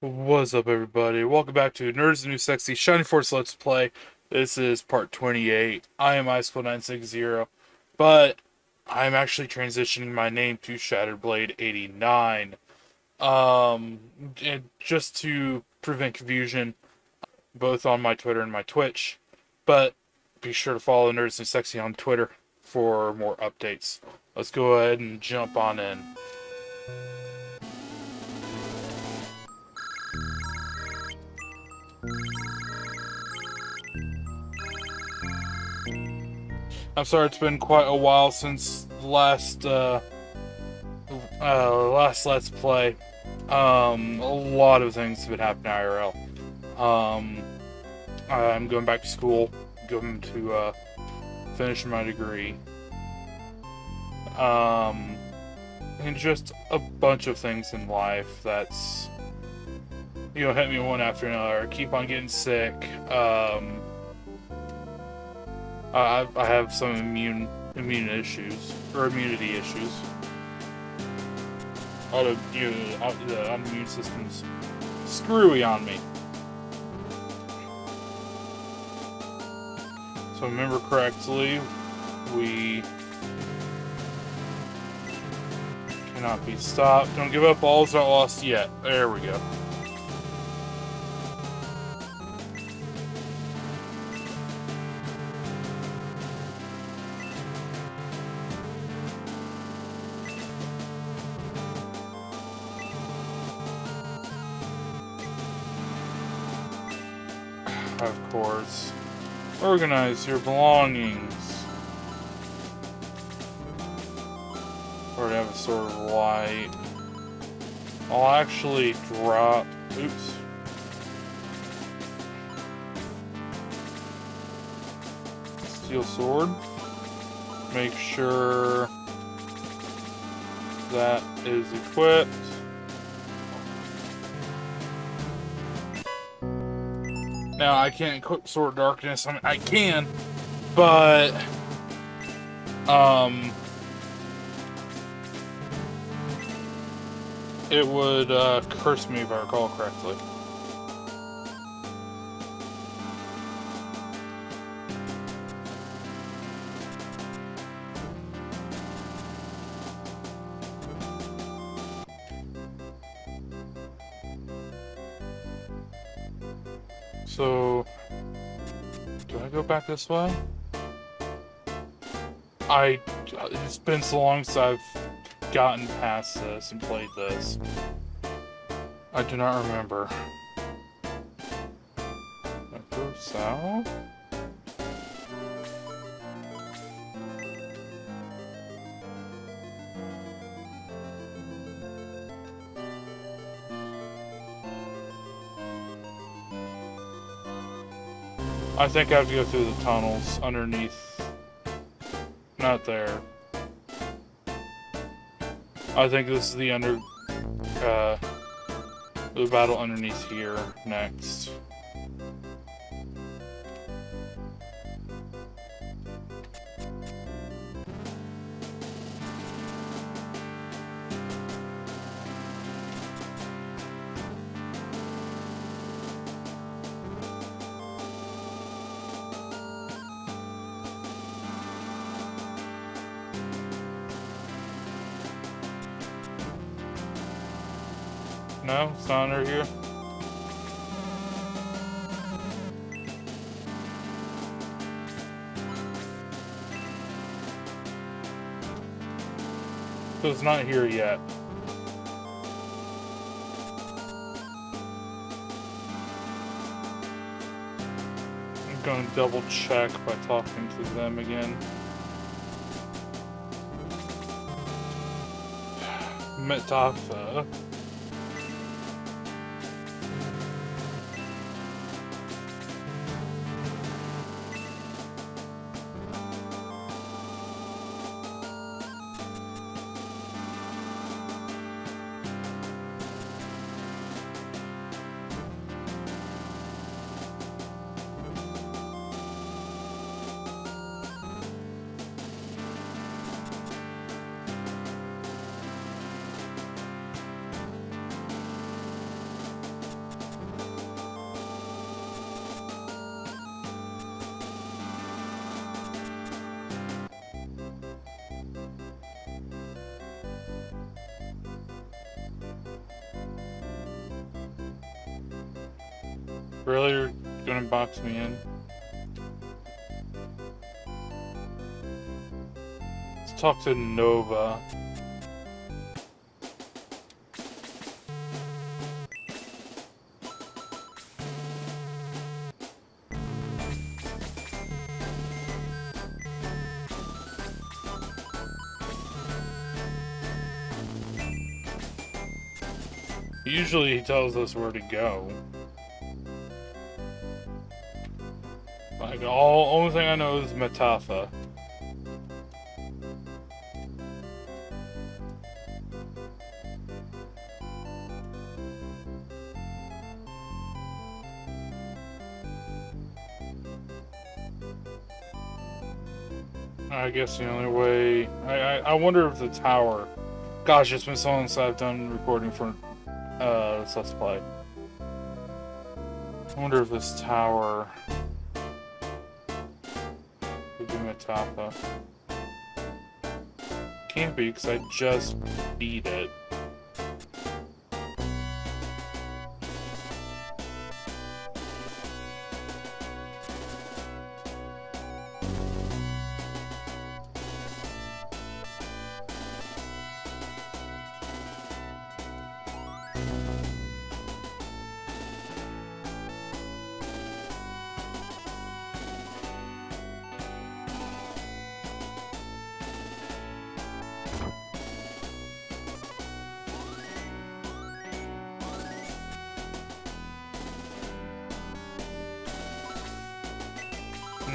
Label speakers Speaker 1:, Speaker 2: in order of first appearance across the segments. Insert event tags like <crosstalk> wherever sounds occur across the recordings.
Speaker 1: What's up, everybody? Welcome back to Nerds New Sexy Shining Force Let's Play. This is part 28. I am iSchool960, but I'm actually transitioning my name to Shattered Blade 89. Um, and just to prevent confusion, both on my Twitter and my Twitch. But be sure to follow Nerds New Sexy on Twitter for more updates. Let's go ahead and jump on in. I'm sorry it's been quite a while since the last uh, uh, last Let's Play. Um, a lot of things have been happening IRL. Um, I'm going back to school, going to uh, finish my degree. Um, and just a bunch of things in life that's you know hit me one after another. Keep on getting sick. Um, I I have some immune immune issues or immunity issues. Auto, you know, the immune system's screwy on me. So remember correctly, we cannot be stopped. Don't give up. All's not lost yet. There we go. Organize your belongings. Already have a sword of light. I'll actually drop... Oops. Steel sword. Make sure that is equipped. Now, I can't equip Sword Darkness. I mean, I can, but... Um... It would uh, curse me if I recall correctly. So, do I go back this way? I, it's been so long since I've gotten past this and played this. I do not remember. Go south? I think I have to go through the tunnels underneath. Not there. I think this is the under... Uh, the battle underneath here next. Here. So it's not here yet. I'm going to double check by talking to them again. <sighs> Metapha. Really, you're gonna box me in? Let's talk to Nova. Usually he tells us where to go. Like, all only thing I know is Metapha. I guess the only way... I, I, I wonder if the tower... Gosh, it's been so long since I've done recording for uh, let's. I wonder if this tower Metapha. Can't be, because I just beat it.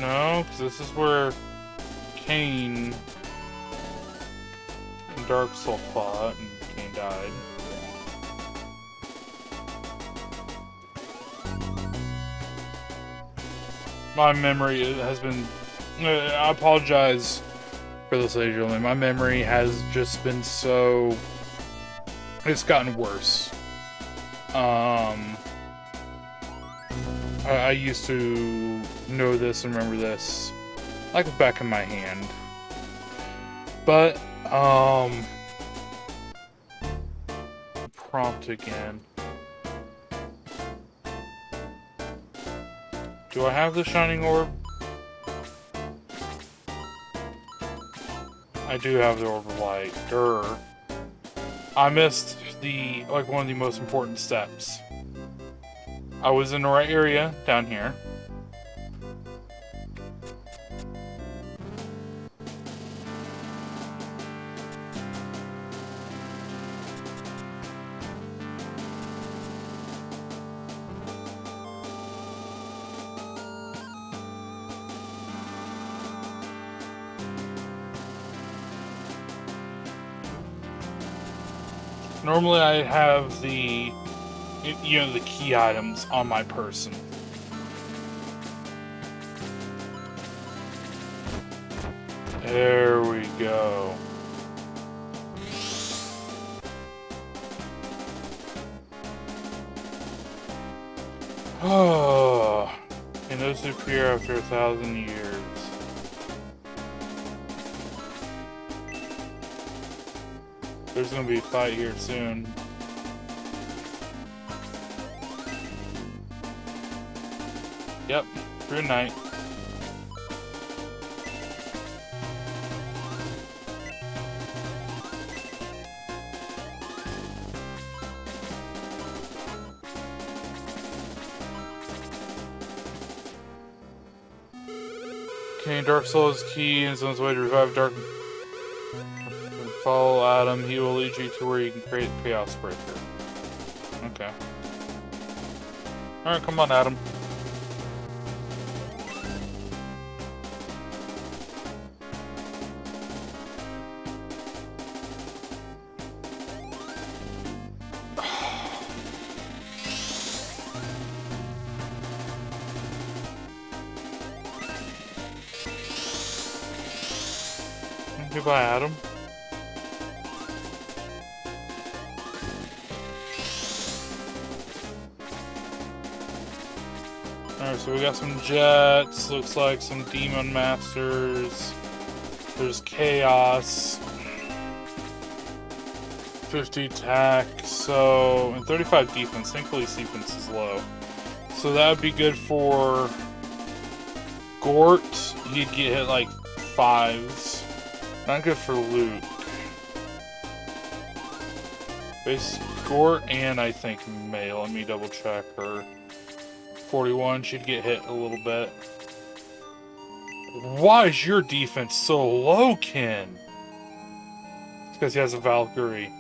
Speaker 1: No, because this is where and Darksol fought, and Kane died. My memory has been... Uh, I apologize for this, ladies and gentlemen. My memory has just been so... It's gotten worse. Um... I, I used to know this and remember this like the back of my hand. But, um... Prompt again. Do I have the Shining Orb? I do have the Orb of Light. I missed the, like, one of the most important steps. I was in the right area down here. Normally I have the you know, the key items on my person. There we go. Oh, and those appear after a thousand years. There's gonna be a fight here soon. Yep, night. Okay, Darksol's key and is on his way to revive Dark. Follow Adam, he will lead you to where you can create Chaos Breaker. Okay. Alright, come on, Adam. <sighs> Goodbye, Adam. Alright, so we got some jets, looks like some demon masters. There's chaos. 50 attack, so, and 35 defense. Thankfully, defense is low. So that would be good for Gort. He'd get hit like fives. Not good for Luke. Base Gort and I think Mae. Let me double check her. 41, she'd get hit a little bit. Why is your defense so low, Ken? It's because he has a Valkyrie.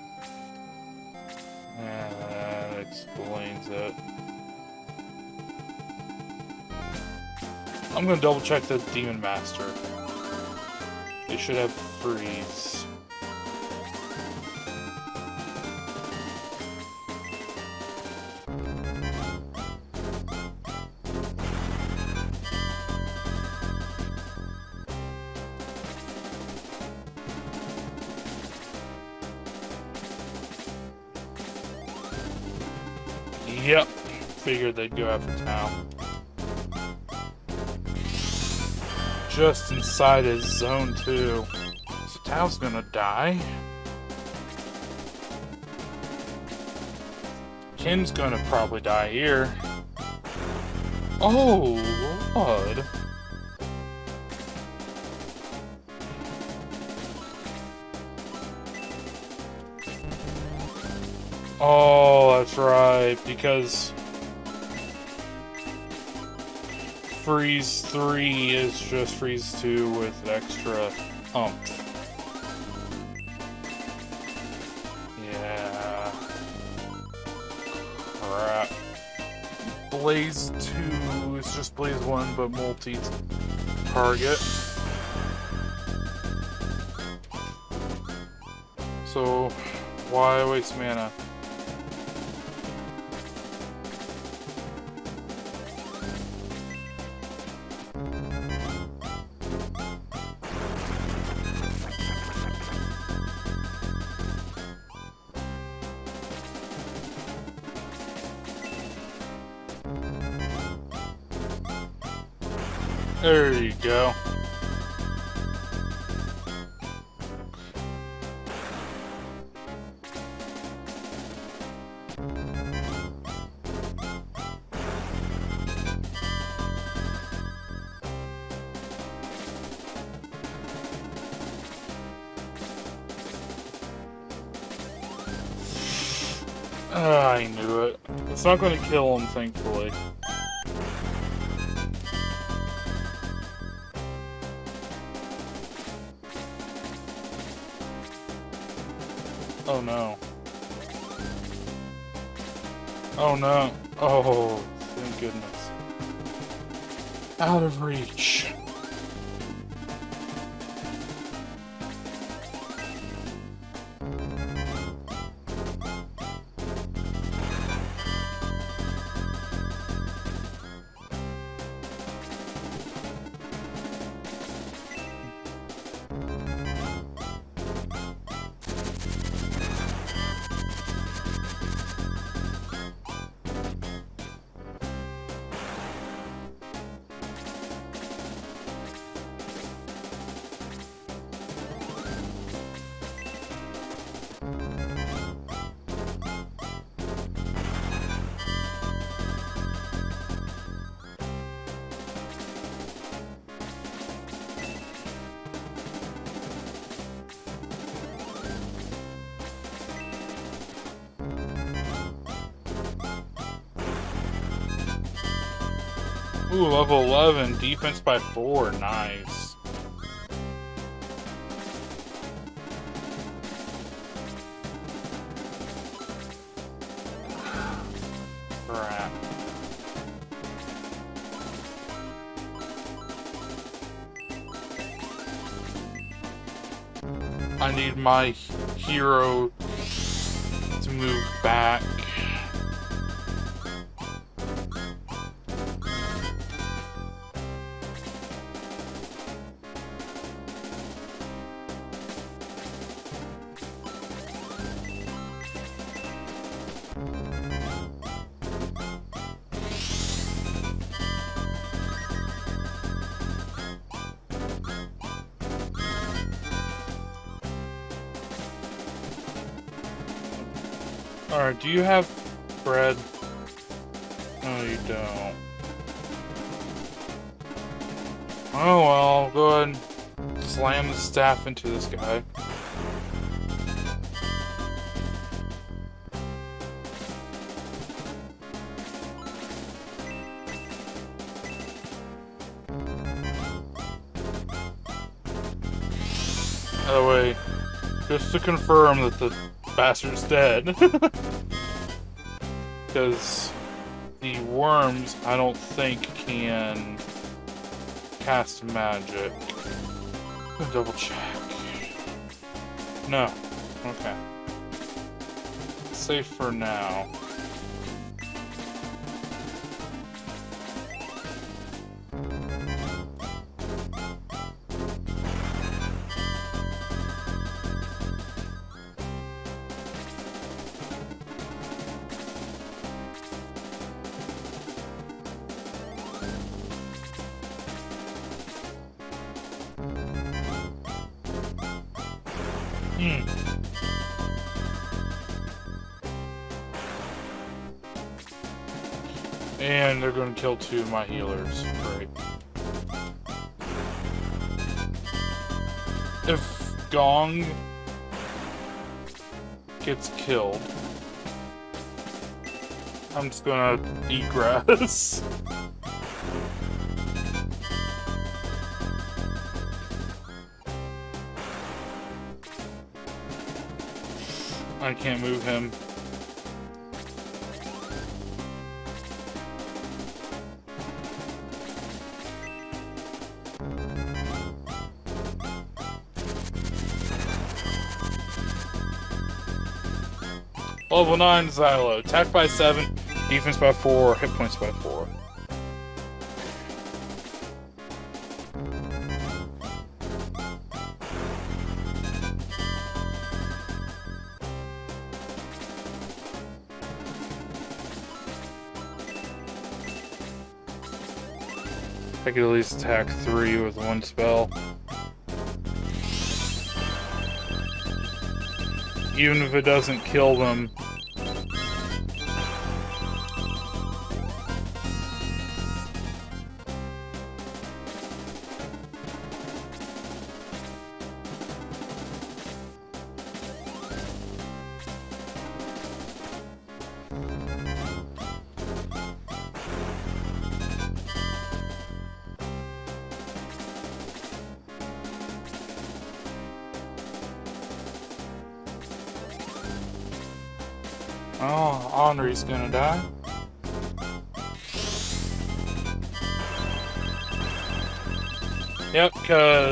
Speaker 1: that explains it. I'm gonna double check the Demon Master. They should have freeze. Figured they'd go after Tao. Just inside his zone, too. So Tao's gonna die. Ken's gonna probably die here. Oh, Lord. Oh, that's right, because Freeze 3 is just Freeze 2 with extra hump. Yeah. Crap. Blaze 2 is just Blaze 1, but multi-target. So, why waste mana? Ah, I knew it. It's not going to kill him, thankfully. Oh no. Oh, thank goodness. Out of reach. Ooh, level 11, defense by 4, nice. Crap. I need my hero to move back. Alright, do you have bread? No, you don't. Oh well, go ahead and slam the staff into this guy. By the way, just to confirm that the bastard's dead. <laughs> Because the worms, I don't think, can cast magic. Double check. No. Okay. Safe for now. Hmm. And they're going to kill two of my healers. Great. If Gong gets killed, I'm just gonna eat grass. <laughs> I can't move him. Level 9 Zylo. Attack by 7, defense by 4, hit points by 4. Could at least attack 3 with one spell. Even if it doesn't kill them,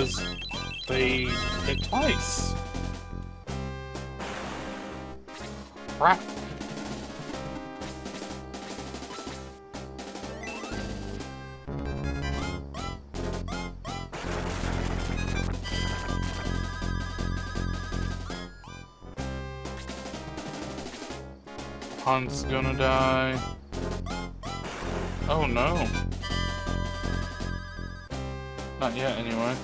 Speaker 1: because they hit twice. Crap. Hunt's gonna die. Oh no. Not yet, anyway.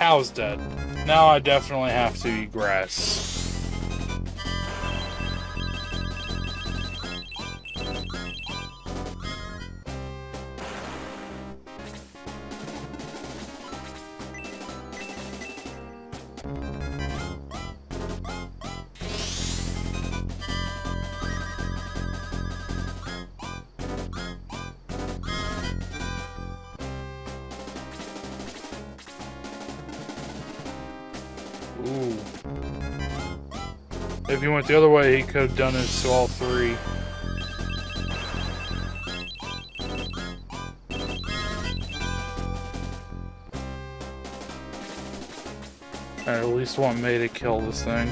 Speaker 1: Cow's dead. Now I definitely have to eat grass. If he went the other way, he could have done it to all three. I at least want Mae to kill this thing.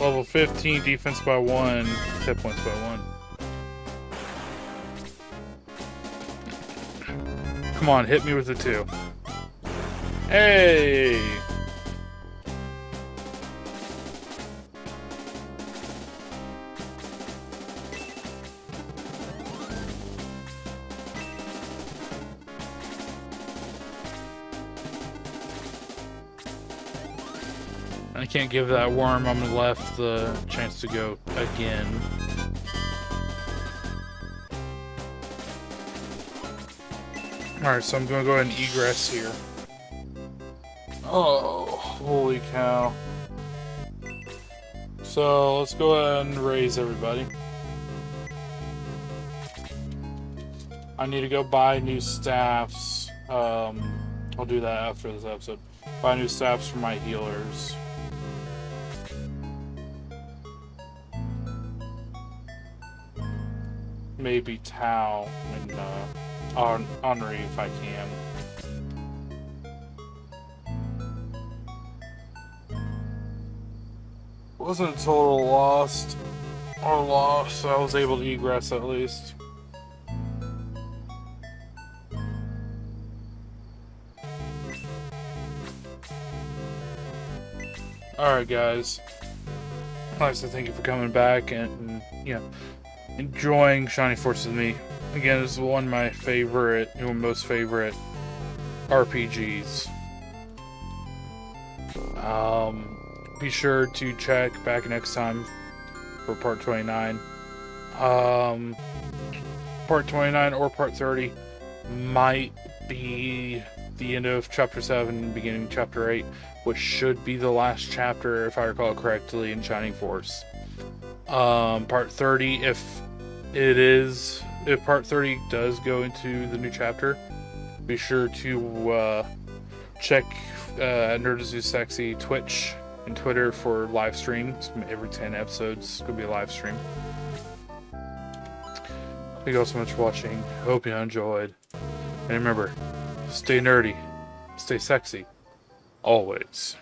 Speaker 1: Level 15, defense by 1, hit points by 1. Come on, hit me with the 2. Hey! I can't give that worm on the left the chance to go again. Alright, so I'm gonna go ahead and egress here. Oh, holy cow. So, let's go ahead and raise everybody. I need to go buy new staffs. Um, I'll do that after this episode. Buy new staffs for my healers. Maybe Tao and uh, Henri if I can. Wasn't total lost or lost, I was able to egress at least. Alright guys, I'd like to thank you for coming back and, and, you know, enjoying Shining Force with me. Again, this is one of my favorite, you know, most favorite RPGs. Um, be sure to check back next time for part 29. Um, part 29 or part 30 might be the end of chapter 7, beginning chapter 8, which should be the last chapter, if I recall correctly, in Shining Force. Um, part 30, if it is, if part 30 does go into the new chapter, be sure to uh, check uh, Nerd is Sexy Twitch and Twitter for live streams. Every 10 episodes, to be a live stream. Thank you all so much for watching. Hope you enjoyed. And remember, stay nerdy, stay sexy, always.